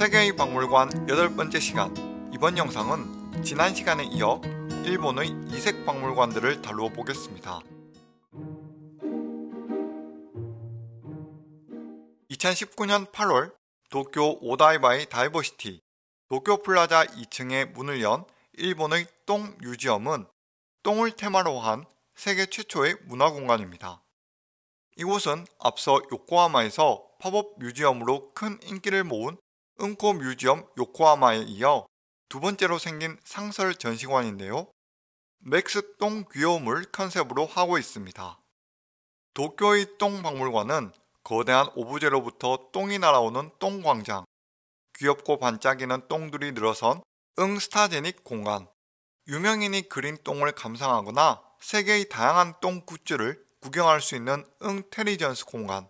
세계의 박물관 여덟 번째 시간 이번 영상은 지난 시간에 이어 일본의 이색 박물관들을 다루어 보겠습니다. 2019년 8월 도쿄 오다이바의 다이버시티 도쿄 플라자 2층에 문을 연 일본의 똥 뮤지엄은 똥을 테마로 한 세계 최초의 문화공간입니다. 이곳은 앞서 요코하마에서 팝업 museum으로 큰 인기를 모은 응코 뮤지엄 요코하마에 이어 두 번째로 생긴 상설 전시관인데요. max 똥 귀여움을 컨셉으로 하고 있습니다. 도쿄의 똥 박물관은 거대한 오브제로부터 똥이 날아오는 똥광장, 귀엽고 반짝이는 똥들이 늘어선 응스타제닉 공간, 유명인이 그린 똥을 감상하거나 세계의 다양한 똥 굿즈를 구경할 수 있는 응테리전스 공간,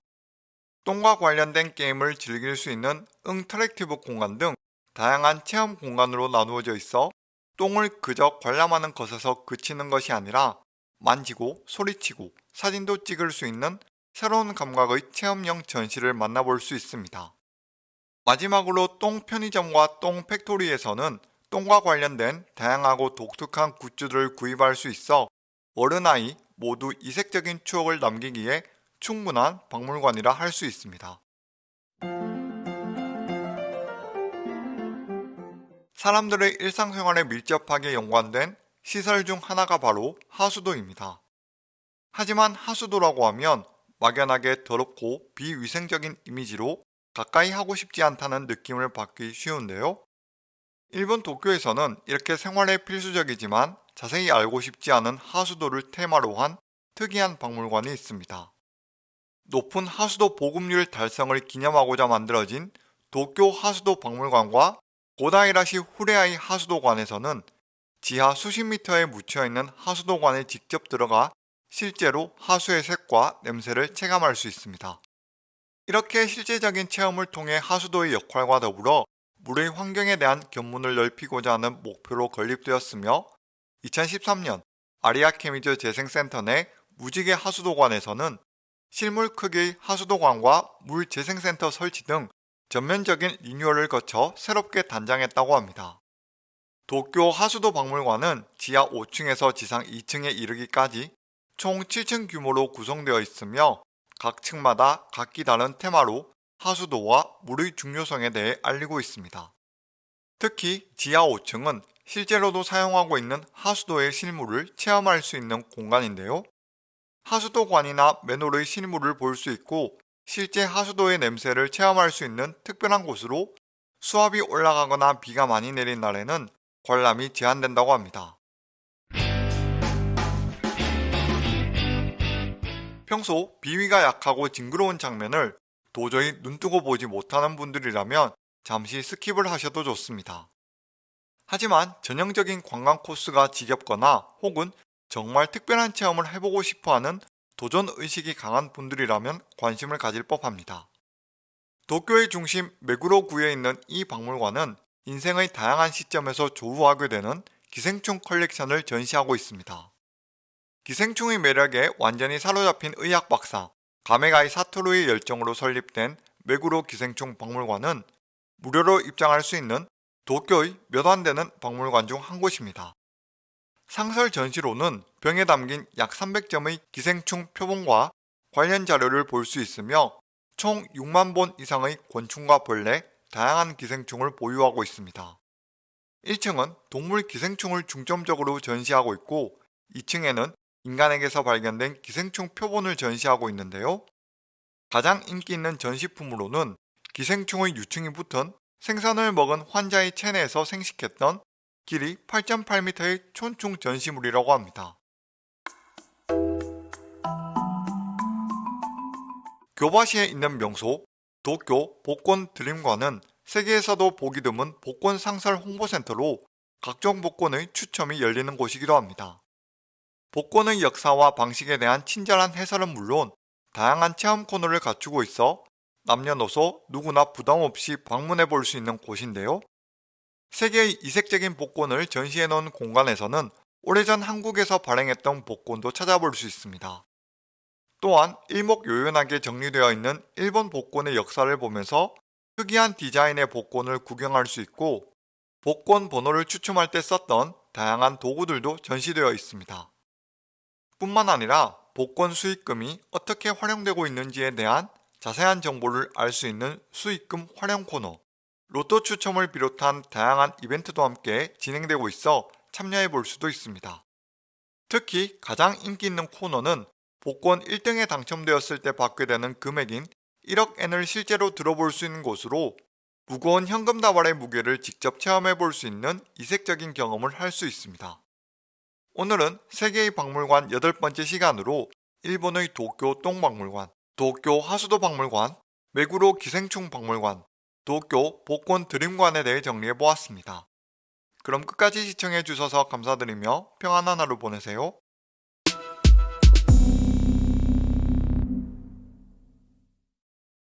똥과 관련된 게임을 즐길 수 있는 응터랙티브 공간 등 다양한 체험 공간으로 나누어져 있어 똥을 그저 관람하는 것에서 그치는 것이 아니라 만지고 소리치고 사진도 찍을 수 있는 새로운 감각의 체험형 전시를 만나볼 수 있습니다. 마지막으로 똥 편의점과 똥 팩토리에서는 똥과 관련된 다양하고 독특한 굿즈들을 구입할 수 있어 어른 아이 모두 이색적인 추억을 남기기에 충분한 박물관이라 할 수 있습니다. 사람들의 일상생활에 밀접하게 연관된 시설 중 하나가 바로 하수도입니다. 하지만 하수도라고 하면 막연하게 더럽고 비위생적인 이미지로 가까이 하고 싶지 않다는 느낌을 받기 쉬운데요. 일본 도쿄에서는 이렇게 생활에 필수적이지만 자세히 알고 싶지 않은 하수도를 테마로 한 특이한 박물관이 있습니다. 높은 하수도 보급률 달성을 기념하고자 만들어진 도쿄 하수도 박물관과 고다이라시 후레아이 하수도관에서는 지하 수십 미터에 묻혀있는 하수도관에 직접 들어가 실제로 하수의 색과 냄새를 체감할 수 있습니다. 이렇게 실제적인 체험을 통해 하수도의 역할과 더불어 물의 환경에 대한 견문을 넓히고자 하는 목표로 건립되었으며 2013년 아리아 케미즈 재생센터 내 무지개 하수도관에서는 실물 크기의 하수도관과 물재생센터 설치 등 전면적인 리뉴얼을 거쳐 새롭게 단장했다고 합니다. 도쿄 하수도 박물관은 지하 5층에서 지상 2층에 이르기까지 총 7층 규모로 구성되어 있으며 각 층마다 각기 다른 테마로 하수도와 물의 중요성에 대해 알리고 있습니다. 특히 지하 5층은 실제로도 사용하고 있는 하수도의 실물을 체험할 수 있는 공간인데요. 하수도관이나 맨홀의 실물을 볼 수 있고 실제 하수도의 냄새를 체험할 수 있는 특별한 곳으로 수압이 올라가거나 비가 많이 내린 날에는 관람이 제한된다고 합니다. 평소 비위가 약하고 징그러운 장면을 도저히 눈뜨고 보지 못하는 분들이라면 잠시 skip을 하셔도 좋습니다. 하지만 전형적인 관광 코스가 지겹거나 혹은 정말 특별한 체험을 해보고 싶어하는 도전 의식이 강한 분들이라면 관심을 가질 법합니다. 도쿄의 중심 메구로구에 있는 이 박물관은 인생의 다양한 시점에서 조우하게 되는 기생충 컬렉션을 전시하고 있습니다. 기생충의 매력에 완전히 사로잡힌 의학 박사 가메가이 사토루의 열정으로 설립된 메구로 기생충 박물관은 무료로 입장할 수 있는 도쿄의 몇 안 되는 박물관 중 한 곳입니다. 상설 전시로는 병에 담긴 약 300점의 기생충 표본과 관련 자료를 볼 수 있으며 총 6만 본 이상의 곤충과 벌레, 다양한 기생충을 보유하고 있습니다. 1층은 동물 기생충을 중점적으로 전시하고 있고 2층에는 인간에게서 발견된 기생충 표본을 전시하고 있는데요. 가장 인기 있는 전시품으로는 기생충의 유충이 붙은 생선을 먹은 환자의 체내에서 생식했던 길이 8.8m의 촌충 전시물이라고 합니다. 교바시에 있는 명소 도쿄 복권 드림관은 세계에서도 보기 드문 복권 상설 홍보센터로 각종 복권의 추첨이 열리는 곳이기도 합니다. 복권의 역사와 방식에 대한 친절한 해설은 물론 다양한 체험 코너를 갖추고 있어 남녀노소 누구나 부담없이 방문해 볼 수 있는 곳인데요. 세계의 이색적인 복권을 전시해 놓은 공간에서는 오래전 한국에서 발행했던 복권도 찾아볼 수 있습니다. 또한 일목요연하게 정리되어 있는 일본 복권의 역사를 보면서 특이한 디자인의 복권을 구경할 수 있고 복권 번호를 추첨할 때 썼던 다양한 도구들도 전시되어 있습니다. 뿐만 아니라 복권 수익금이 어떻게 활용되고 있는지에 대한 자세한 정보를 알 수 있는 수익금 활용 코너, 로또 추첨을 비롯한 다양한 이벤트도 함께 진행되고 있어 참여해 볼 수도 있습니다. 특히 가장 인기 있는 코너는 복권 1등에 당첨되었을 때 받게 되는 금액인 1억엔을 실제로 들어볼 수 있는 곳으로 무거운 현금 다발의 무게를 직접 체험해 볼 수 있는 이색적인 경험을 할 수 있습니다. 오늘은 세계의 박물관 8번째 시간으로 일본의 도쿄 똥박물관, 도쿄 하수도 박물관, 메구로 기생충 박물관, 도쿄 복권 드림관에 대해 정리해 보았습니다. 그럼 끝까지 시청해 주셔서 감사드리며 평안한 하루 보내세요.